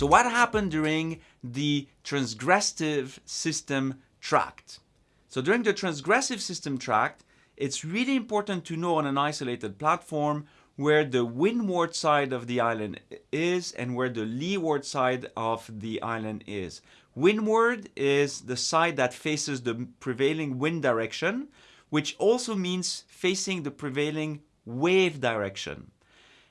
So what happened during the transgressive system tract? So during the transgressive system tract, it's really important to know on an isolated platform where the windward side of the island is and where the leeward side of the island is. Windward is the side that faces the prevailing wind direction, which also means facing the prevailing wave direction.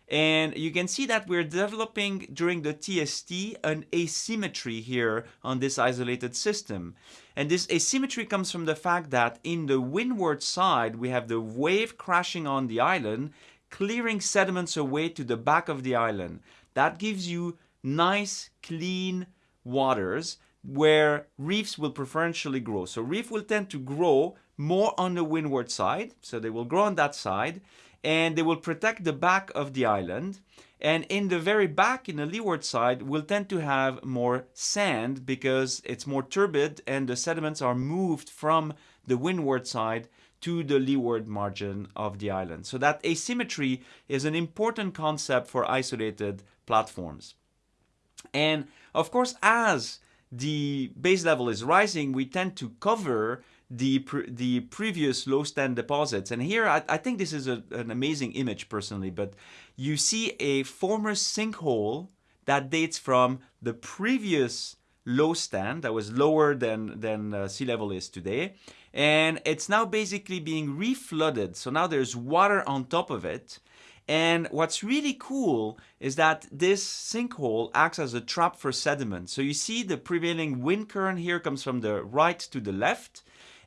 And you can see that we're developing during the TST an asymmetry here on this isolated system. And this asymmetry comes from the fact that in the windward side, we have the wave crashing on the island clearing sediments away to the back of the island. That gives you nice, clean waters where reefs will preferentially grow. So reef will tend to grow more on the windward side, so they will grow on that side, and they will protect the back of the island. And in the very back, in the leeward side, will tend to have more sand because it's more turbid and the sediments are moved from the windward side to the leeward margin of the island. So that asymmetry is an important concept for isolated platforms. And of course, as the base level is rising, we tend to cover the pre the previous low stand deposits. And here, I, I think this is a, an amazing image personally, but you see a former sinkhole that dates from the previous low stand that was lower than, than uh, sea level is today. And it's now basically being reflooded. So now there's water on top of it. And what's really cool is that this sinkhole acts as a trap for sediment. So you see the prevailing wind current here comes from the right to the left.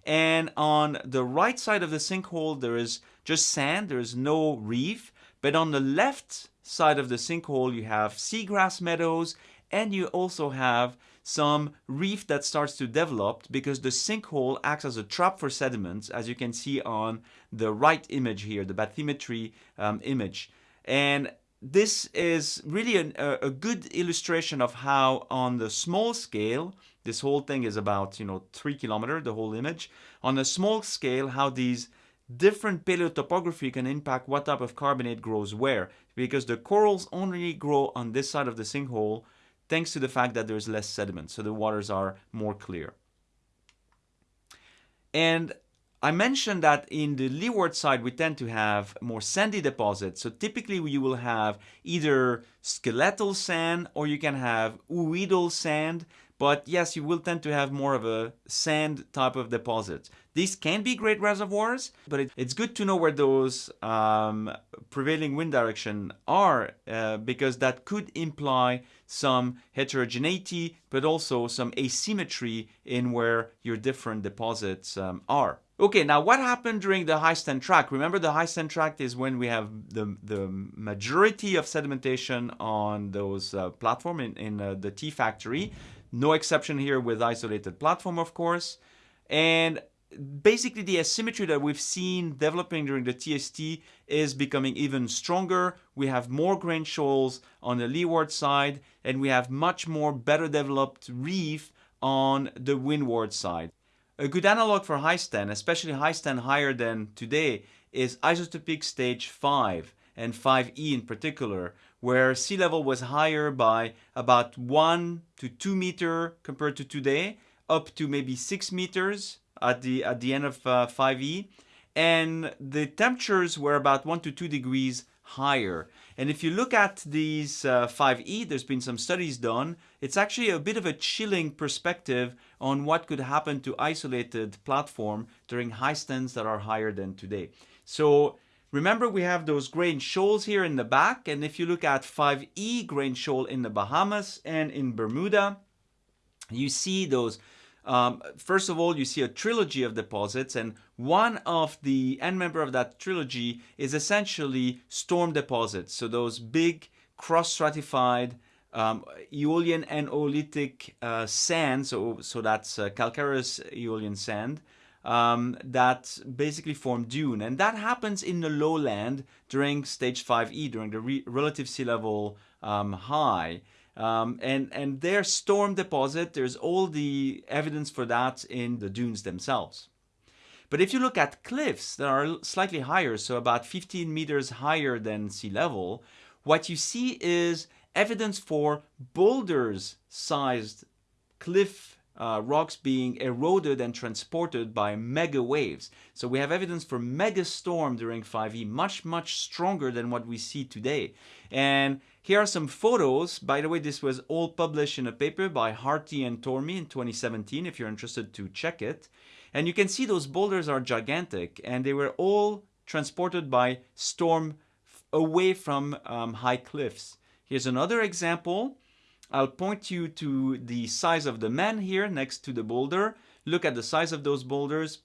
And on the right side of the sinkhole, there is just sand, there is no reef. But on the left side of the sinkhole, you have seagrass meadows and you also have some reef that starts to develop because the sinkhole acts as a trap for sediments, as you can see on the right image here, the bathymetry um, image. And this is really an, a, a good illustration of how on the small scale, this whole thing is about, you know, three kilometer, the whole image. On a small scale, how these different paleotopography can impact what type of carbonate grows where. Because the corals only grow on this side of the sinkhole, thanks to the fact that there's less sediment, so the waters are more clear. And I mentioned that in the leeward side we tend to have more sandy deposits. So typically you will have either skeletal sand or you can have ooidal sand. But yes, you will tend to have more of a sand type of deposit. These can be great reservoirs, but it, it's good to know where those um, prevailing wind direction are uh, because that could imply some heterogeneity, but also some asymmetry in where your different deposits um, are. Okay, now what happened during the high stand tract? Remember the high stand tract is when we have the, the majority of sedimentation on those uh, platform in, in uh, the T factory. No exception here with isolated platform, of course. And basically the asymmetry that we've seen developing during the TST is becoming even stronger. We have more grain shoals on the leeward side and we have much more better developed reef on the windward side. A good analog for high stand, especially high stand higher than today, is isotopic stage 5 and 5e in particular, where sea level was higher by about 1 to 2 meter compared to today, up to maybe 6 meters at the, at the end of uh, 5e. And the temperatures were about 1 to 2 degrees higher. And if you look at these uh, 5e, there's been some studies done, it's actually a bit of a chilling perspective on what could happen to isolated platform during high stands that are higher than today. So Remember we have those grain shoals here in the back and if you look at 5E grain shoal in the Bahamas and in Bermuda, you see those um, first of all, you see a trilogy of deposits, and one of the end member of that trilogy is essentially storm deposits. So those big cross-stratified um, Aeolian and Oolitic uh, sand, so, so that's uh, calcareous Aeolian sand, um, that basically form dune. And that happens in the lowland during stage 5e, during the re relative sea level um, high. Um, and, and their storm deposit, there's all the evidence for that in the dunes themselves. But if you look at cliffs that are slightly higher, so about 15 meters higher than sea level, what you see is evidence for boulders sized cliff uh, rocks being eroded and transported by mega waves. So we have evidence for mega storm during 5e, much, much stronger than what we see today. And here are some photos. By the way, this was all published in a paper by Hearty and Tormey in 2017, if you're interested to check it. And you can see those boulders are gigantic, and they were all transported by storm away from um, high cliffs. Here's another example I'll point you to the size of the man here next to the boulder. Look at the size of those boulders,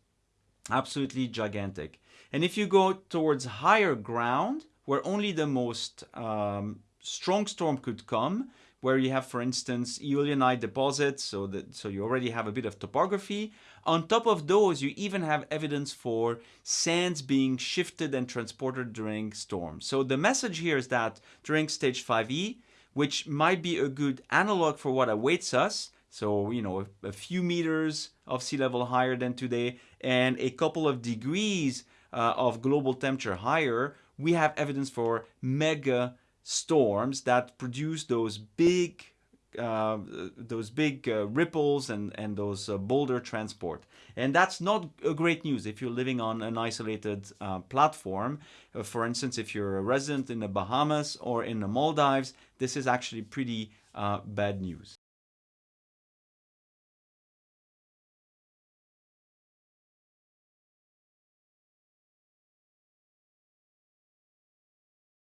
absolutely gigantic. And if you go towards higher ground, where only the most um, strong storm could come, where you have, for instance, eolianite deposits, so that so you already have a bit of topography. On top of those, you even have evidence for sands being shifted and transported during storms. So the message here is that during stage 5e, which might be a good analog for what awaits us. So, you know, a, a few meters of sea level higher than today and a couple of degrees uh, of global temperature higher, we have evidence for mega storms that produce those big uh, those big uh, ripples and, and those uh, boulder transport. And that's not great news if you're living on an isolated uh, platform. Uh, for instance, if you're a resident in the Bahamas or in the Maldives, this is actually pretty bad news.